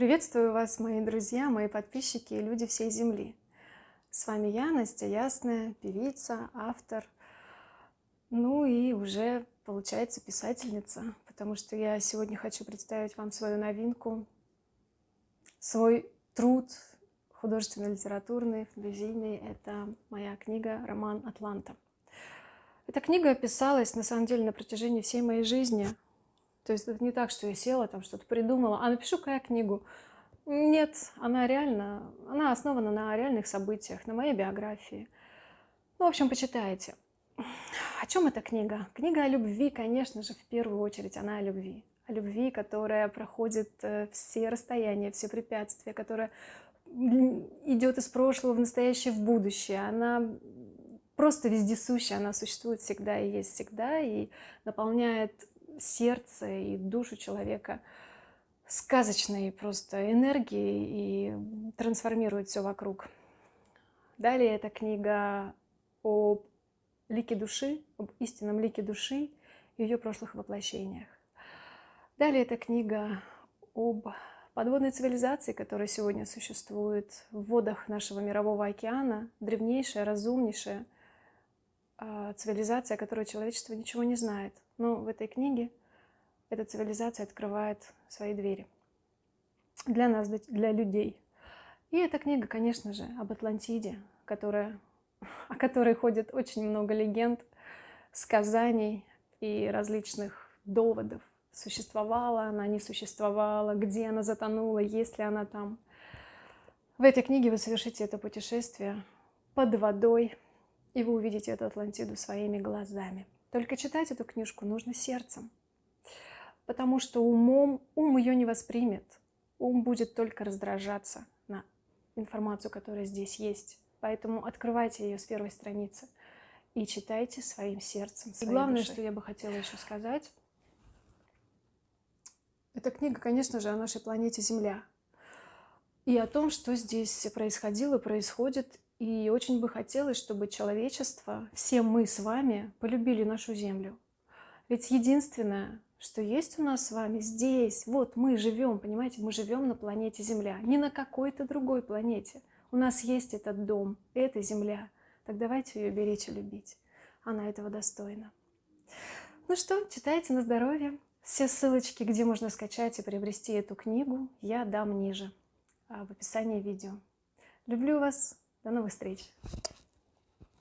Приветствую вас, мои друзья, мои подписчики и люди всей Земли. С вами я, Настя Ясная, певица, автор, ну и уже, получается, писательница, потому что я сегодня хочу представить вам свою новинку, свой труд художественно-литературный, фантазийный. Это моя книга «Роман Атланта». Эта книга писалась, на самом деле, на протяжении всей моей жизни – то есть это не так, что я села, там что-то придумала, а напишу-ка я книгу. Нет, она реально, она основана на реальных событиях, на моей биографии. Ну, в общем, почитайте. О чем эта книга? Книга о любви, конечно же, в первую очередь, она о любви. О любви, которая проходит э, все расстояния, все препятствия, которая идет из прошлого в настоящее, в будущее. Она просто вездесущая, она существует всегда и есть всегда, и наполняет сердце и душу человека сказочной просто энергией и трансформирует все вокруг. Далее эта книга о лике души, об истинном лике души и ее прошлых воплощениях. Далее эта книга об подводной цивилизации, которая сегодня существует в водах нашего мирового океана, древнейшая, разумнейшая, а, цивилизация, о которой человечество ничего не знает. Но в этой книге эта цивилизация открывает свои двери для нас, для людей. И эта книга, конечно же, об Атлантиде, которая, о которой ходит очень много легенд, сказаний и различных доводов. Существовала она, не существовала, где она затонула, есть ли она там. В этой книге вы совершите это путешествие под водой, и вы увидите эту Атлантиду своими глазами. Только читать эту книжку нужно сердцем, потому что умом ум ее не воспримет. Ум будет только раздражаться на информацию, которая здесь есть. Поэтому открывайте ее с первой страницы и читайте своим сердцем. И главное, душой. что я бы хотела еще сказать, эта книга, конечно же, о нашей планете Земля и о том, что здесь происходило, происходит, и очень бы хотелось, чтобы человечество, все мы с вами, полюбили нашу Землю. Ведь единственное, что есть у нас с вами здесь, вот мы живем, понимаете, мы живем на планете Земля, не на какой-то другой планете. У нас есть этот дом, эта Земля. Так давайте ее беречь и любить. Она этого достойна. Ну что, читайте на здоровье. Все ссылочки, где можно скачать и приобрести эту книгу, я дам ниже а, в описании видео. Люблю вас. До новых встреч!